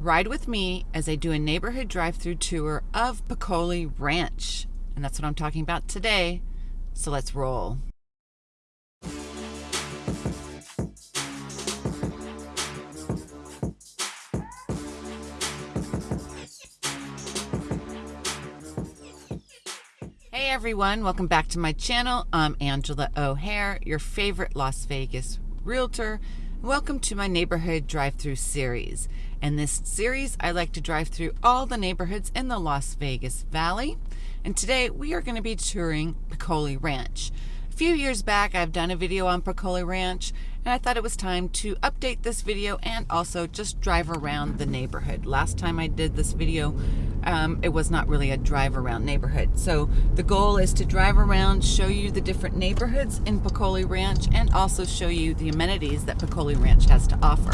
Ride with me as I do a neighborhood drive through tour of Peccole Ranch. And that's what I'm talking about today. So let's roll. Hey everyone, welcome back to my channel. I'm Angela O'Hare, your favorite Las Vegas realtor. Welcome to my neighborhood drive-through series. In this series, I like to drive through all the neighborhoods in the Las Vegas Valley. And today we are going to be touring Peccole Ranch. A few years back, I've done a video on Peccole Ranch and I thought it was time to update this video and also just drive around the neighborhood. Last time I did this video, um, it was not really a drive around neighborhood. So the goal is to drive around, show you the different neighborhoods in Peccole Ranch and also show you the amenities that Peccole Ranch has to offer.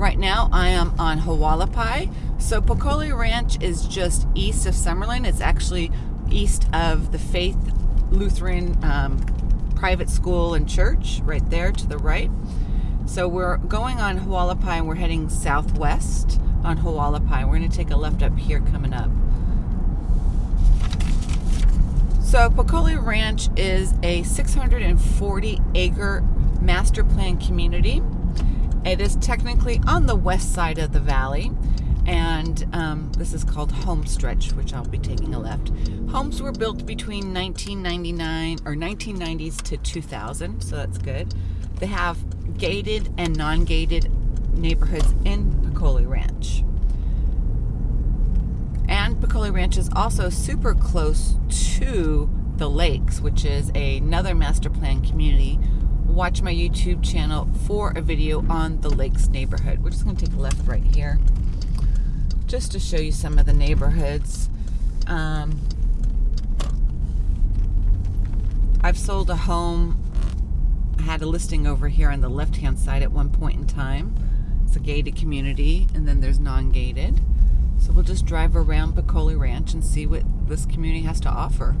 Right now I am on Hualapai. So Peccole Ranch is just east of Summerlin. It's actually east of the Faith Lutheran um, private school and church right there to the right. So we're going on Hualapai and we're heading southwest on Hualapai. We're going to take a left up here coming up. So Peccole Ranch is a 640 acre master plan community. It is technically on the west side of the valley and um, this is called Homestretch, which I'll be taking a left. Homes were built between 1999 or 1990s to 2000, so that's good. They have gated and non-gated neighborhoods in Peccole Ranch. And Peccole Ranch is also super close to the lakes, which is another master plan community. Watch my YouTube channel for a video on the lakes neighborhood. We're just going to take a left right here just to show you some of the neighborhoods. Um, I've sold a home. I had a listing over here on the left-hand side at one point in time. It's a gated community, and then there's non-gated. So we'll just drive around Peccole Ranch and see what this community has to offer.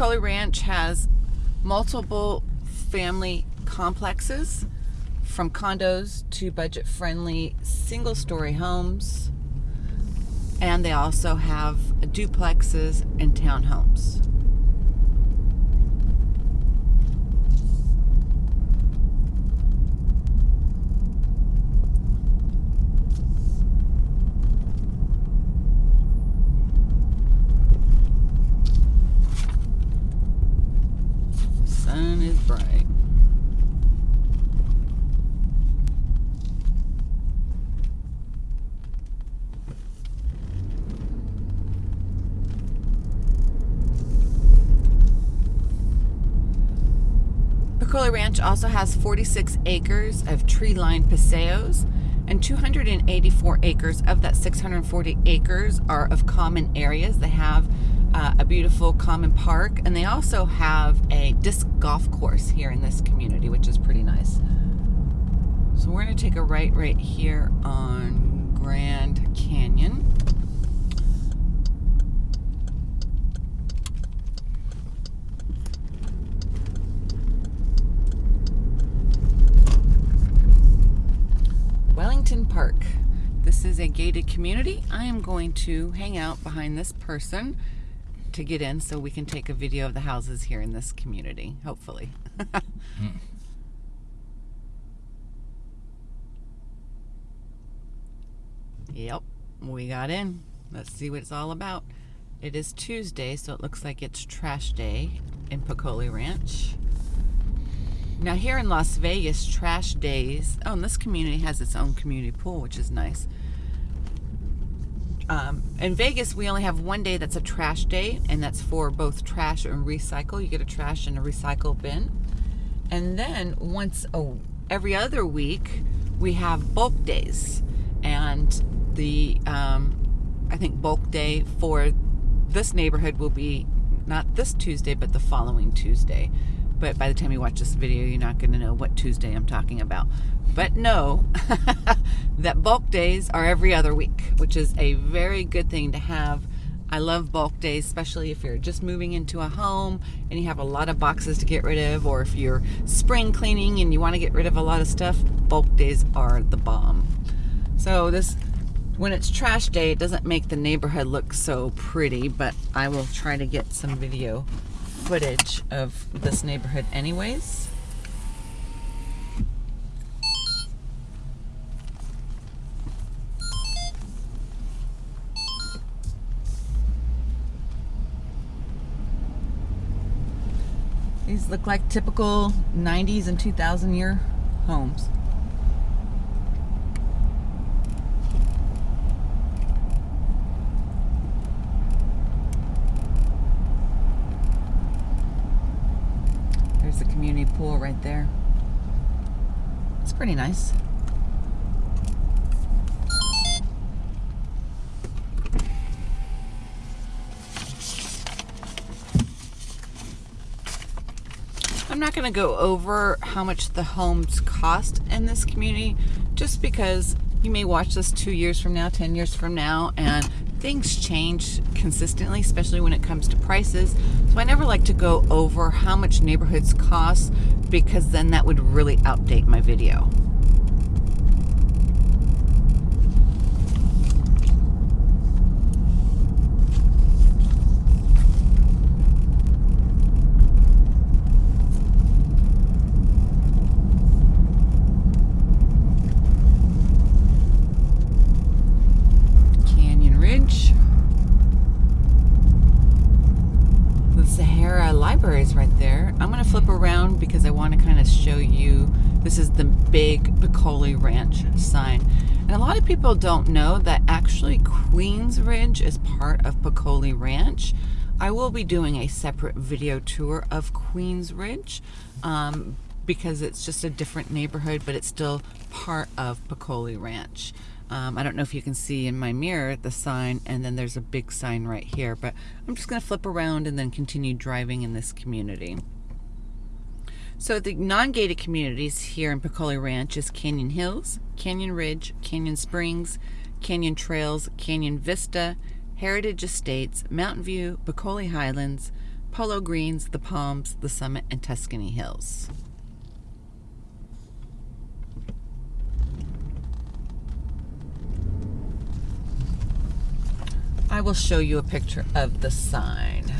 Peccole Ranch has multiple family complexes from condos to budget friendly single story homes. And they also have duplexes and townhomes. Ranch also has 46 acres of tree-lined paseos and 284 acres of that 640 acres are of common areas. They have uh, a beautiful common park and they also have a disc golf course here in this community, which is pretty nice. So we're going to take a right right here on Grand Canyon. Park. This is a gated community. I am going to hang out behind this person to get in so we can take a video of the houses here in this community, hopefully. hmm. Yep, we got in. Let's see what it's all about. It is Tuesday, so it looks like it's trash day in Peccole Ranch. Now here in Las Vegas, trash days, oh, and this community has its own community pool, which is nice. Um, in Vegas, we only have one day that's a trash day, and that's for both trash and recycle. You get a trash and a recycle bin. And then once, oh, every other week, we have bulk days. And the, um, I think bulk day for this neighborhood will be not this Tuesday, but the following Tuesday but by the time you watch this video, you're not going to know what Tuesday I'm talking about. But know that bulk days are every other week, which is a very good thing to have I love bulk days, especially if you're just moving into a home and you have a lot of boxes to get rid of, or if you're spring cleaning and you want to get rid of a lot of stuff, bulk days are the bomb. So this, when it's trash day, it doesn't make the neighborhood look so pretty, but I will try to get some video footage of this neighborhood anyways. These look like typical 90s and 2000 year homes. There's the community pool right there. It's pretty nice. I'm not going to go over how much the homes cost in this community just because you may watch this two years from now, 10 years from now, and things change consistently, especially when it comes to prices. So I never like to go over how much neighborhoods cost because then that would really outdate my video. libraries right there. I'm going to flip around because I want to kind of show you. This is the Peccole Ranch sign. And a lot of people don't know that actually Queens Ridge is part of Peccole Ranch. I will be doing a separate video tour of Queens Ridge um, because it's just a different neighborhood, but it's still part of Peccole Ranch. Um, I don't know if you can see in my mirror the sign and then there's a big sign right here, but I'm just going to flip around and then continue driving in this community. So the non-gated communities here in Peccole Ranch is Canyon Hills, Canyon Ridge, Canyon Springs, Canyon Trails, Canyon Vista, Heritage Estates, Mountain View, Peccole Highlands, Polo Greens, The Palms, The Summit, and Tuscany Hills. I will show you a picture of the sign.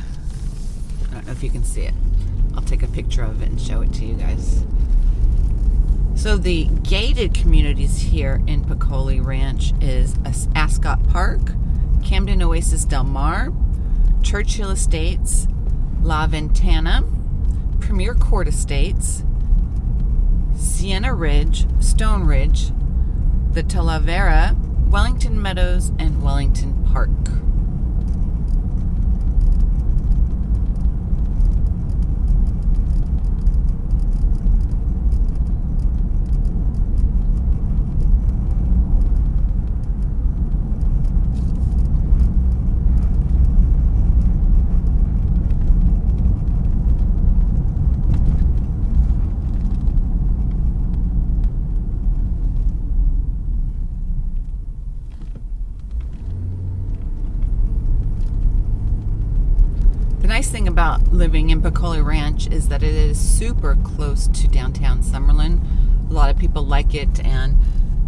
I don't know if you can see it. I'll take a picture of it and show it to you guys. So the gated communities here in Peccole Ranch is Ascot Park, Camden Oasis Del Mar, Churchill Estates, La Ventana, Premier Court Estates, Sienna Ridge, Stone Ridge, the Talavera, Wellington Meadows, and Wellington Park. nice thing about living in Peccole Ranch is that it is super close to downtown Summerlin. A lot of people like it, and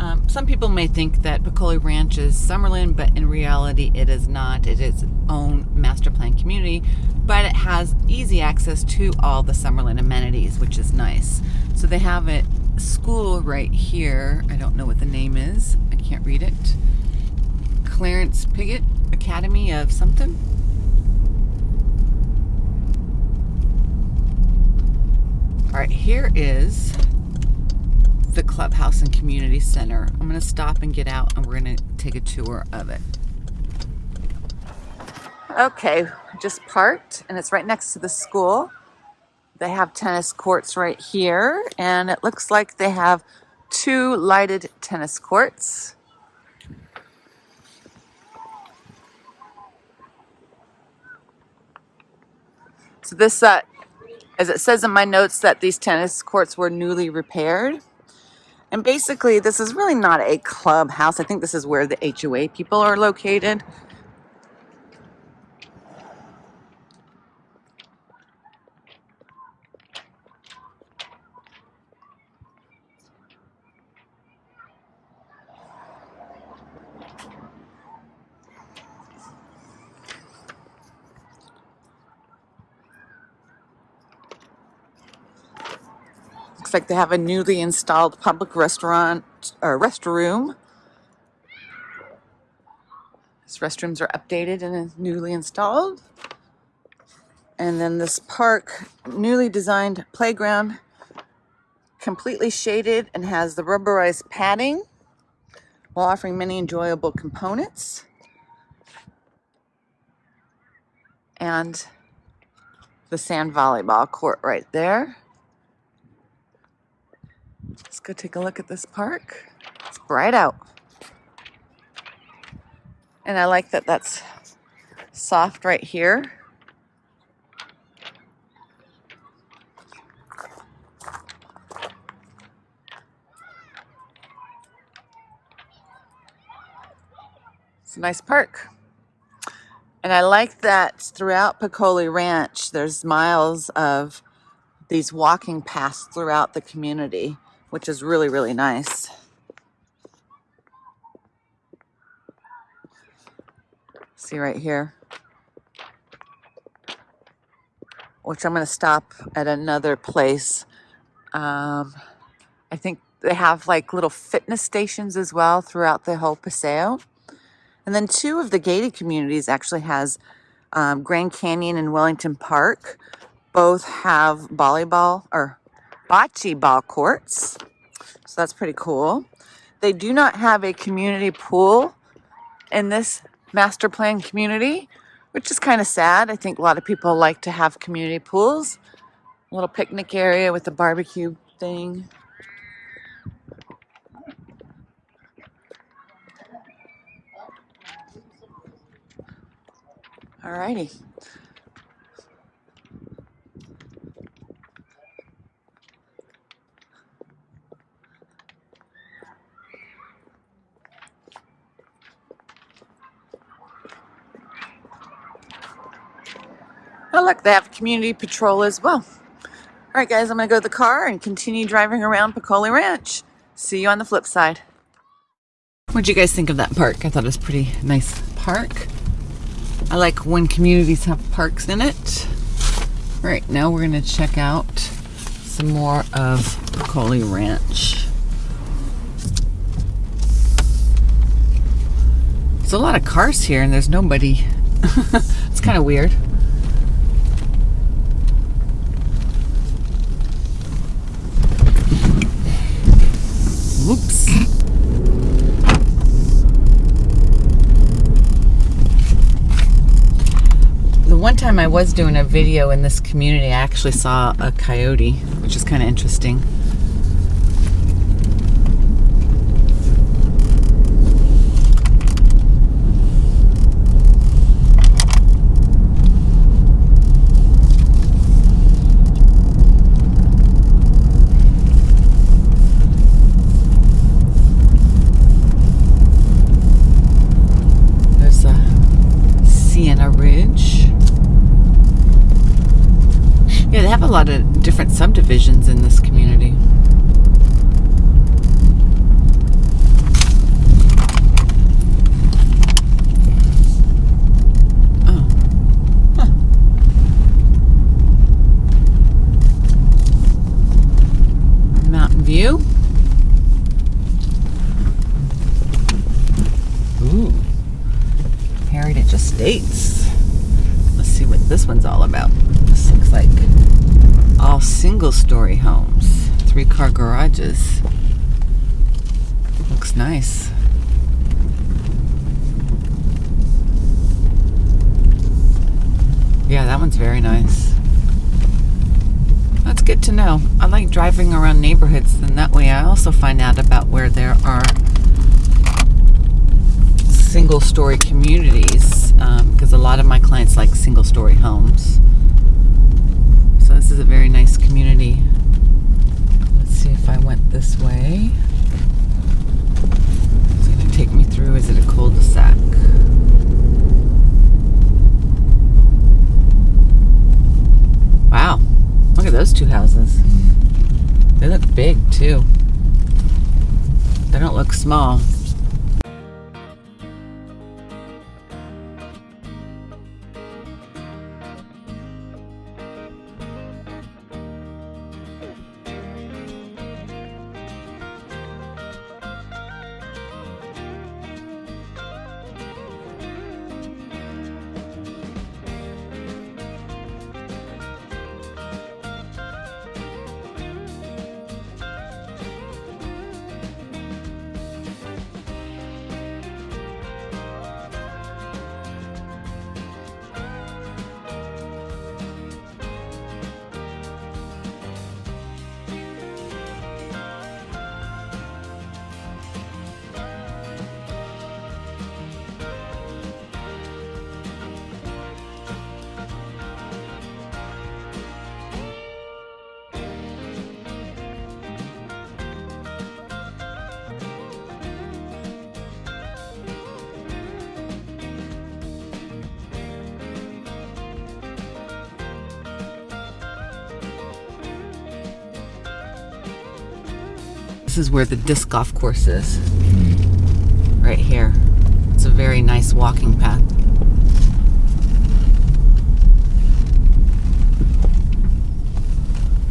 um, some people may think that Peccole Ranch is Summerlin, but in reality, it is not. It is its own master plan community, but it has easy access to all the Summerlin amenities, which is nice. So they have a school right here. I don't know what the name is. I can't read it. Clarence Piggott Academy of something. All right, here is the clubhouse and community center. I'm going to stop and get out and we're going to take a tour of it. Okay, just parked and it's right next to the school. They have tennis courts right here and it looks like they have two lighted tennis courts. So this uh, as it says in my notes that these tennis courts were newly repaired. And basically, this is really not a clubhouse. I think this is where the HOA people are located. Like they have a newly installed public restaurant or restroom. These restrooms are updated and newly installed. And then this park, newly designed playground, completely shaded and has the rubberized padding while offering many enjoyable components. And the sand volleyball court right there. Let's go take a look at this park. It's bright out. And I like that that's soft right here. It's a nice park. And I like that throughout Peccole Ranch, there's miles of these walking paths throughout the community, which is really, really nice. See right here. Which I'm going to stop at another place. Um, I think they have like little fitness stations as well throughout the whole Paseo. And then two of the gated communities actually has um, Grand Canyon and Wellington Park. Both have volleyball or bocce ball courts. So that's pretty cool. They do not have a community pool in this master plan community, which is kind of sad. I think a lot of people like to have community pools. A little picnic area with a barbecue thing. Alrighty. Oh look, they have community patrol as well. All right guys, I'm gonna go to the car and continue driving around Peccole Ranch. See you on the flip side. What'd you guys think of that park? I thought it was pretty nice park. I like when communities have parks in it. All right, now we're gonna check out some more of Peccole Ranch. There's a lot of cars here and there's nobody. it's kind of weird. Whoops. The one time I was doing a video in this community, I actually saw a coyote, which is kind of interesting. Lot of different subdivisions in this community. Oh. Mountain View. Ooh. Heritage Estates. Let's see what this one's all about. This looks like all single story homes, three car garages. Looks nice. Yeah, that one's very nice. That's good to know. I like driving around neighborhoods, and that way I also find out about where there are single story communities because um, a lot of my clients like single story homes. This is a very nice community. Let's see if I went this way. It's going to take me through. Is it a cul-de-sac? Wow. Look at those two houses. They look big too. They don't look small. This is where the disc golf course is. Right here. It's a very nice walking path.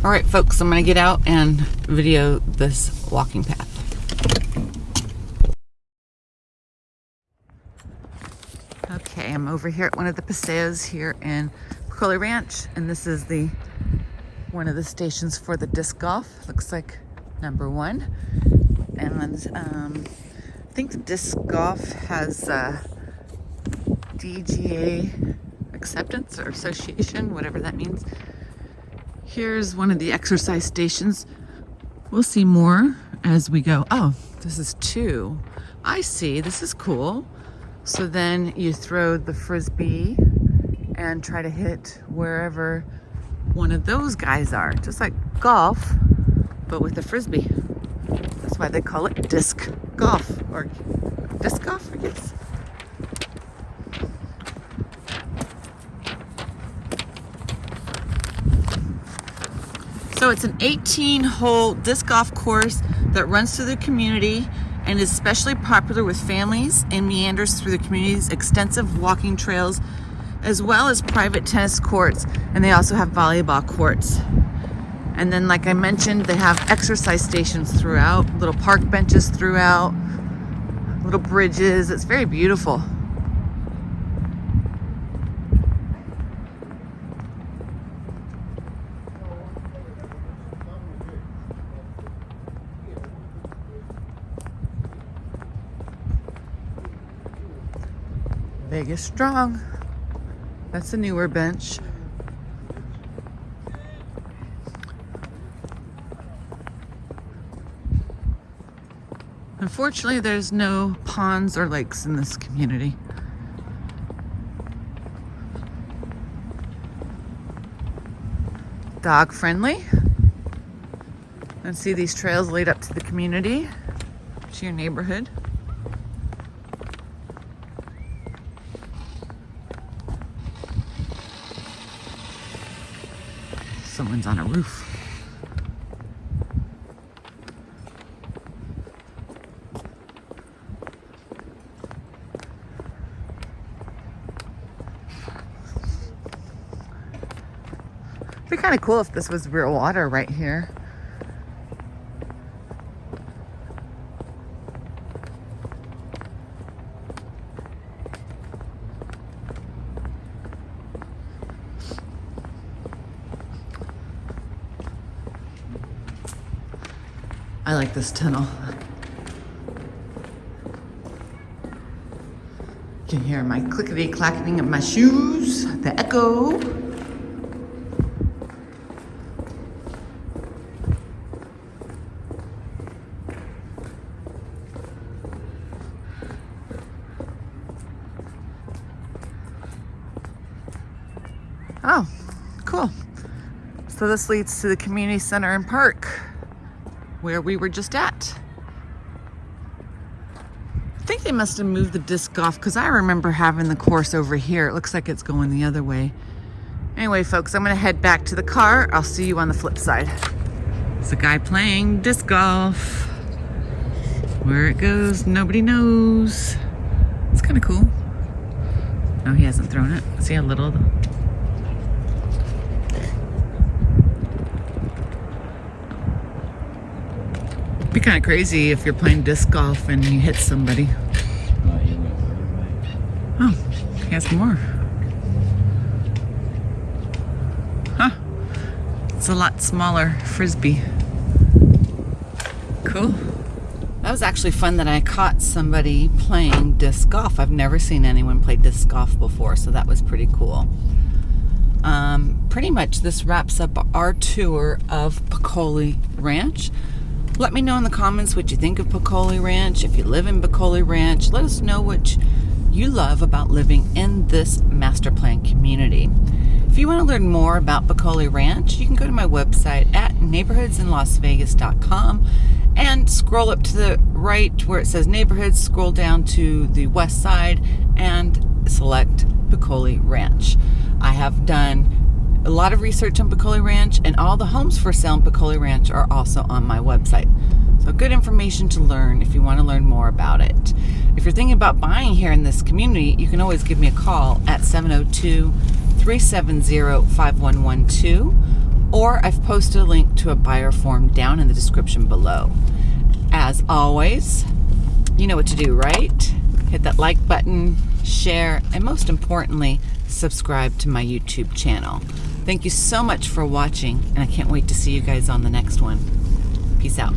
All right, folks, I'm gonna get out and video this walking path. Okay, I'm over here at one of the paseos here in Peccole Ranch, and this is the one of the stations for the disc golf. Looks like number one. And um, I think the disc golf has uh, DGA acceptance or association, whatever that means. Here's one of the exercise stations. We'll see more as we go. Oh, this is two. I see, this is cool. So then you throw the Frisbee and try to hit wherever one of those guys are. Just like golf, but with a Frisbee. That's why they call it disc golf or disc golf, I guess. So it's an 18 hole disc golf course that runs through the community and is especially popular with families and meanders through the community's extensive walking trails as well as private tennis courts and they also have volleyball courts. And then like I mentioned, they have exercise stations throughout, little park benches throughout, little bridges. It's very beautiful. Vegas strong. That's a newer bench. Unfortunately, there's no ponds or lakes in this community. Dog friendly. And see these trails lead up to the community, to your neighborhood. Someone's on a roof. Kind of cool if this was real water right here. I like this tunnel. You can hear my clickety clacking of my shoes, the echo. Oh, cool. So this leads to the community center and park where we were just at. I think they must have moved the disc golf because I remember having the course over here. It looks like it's going the other way. Anyway, folks, I'm going to head back to the car. I'll see you on the flip side. It's a guy playing disc golf. Where it goes, nobody knows. It's kind of cool. No, he hasn't thrown it. See how little be kind of crazy if you're playing disc golf and you hit somebody. Oh, he has more. Huh. It's a lot smaller frisbee. Cool. That was actually fun that I caught somebody playing disc golf. I've never seen anyone play disc golf before, so that was pretty cool. Um, pretty much this wraps up our tour of Peccole Ranch. Let me know in the comments what you think of Peccole Ranch. If you live in Peccole Ranch, let us know what you love about living in this master plan community. If you want to learn more about Peccole Ranch, you can go to my website at neighborhoodsinlasvegas.com and scroll up to the right where it says neighborhoods, scroll down to the west side and select Peccole Ranch. I have done a lot of research on Peccole Ranch, and all the homes for sale in Peccole Ranch are also on my website. So, good information to learn if you want to learn more about it. If you're thinking about buying here in this community, you can always give me a call at 702 370 5112, or I've posted a link to a buyer form down in the description below. As always, you know what to do, right? Hit that like button, share, and most importantly, subscribe to my YouTube channel. Thank you so much for watching, and I can't wait to see you guys on the next one. Peace out.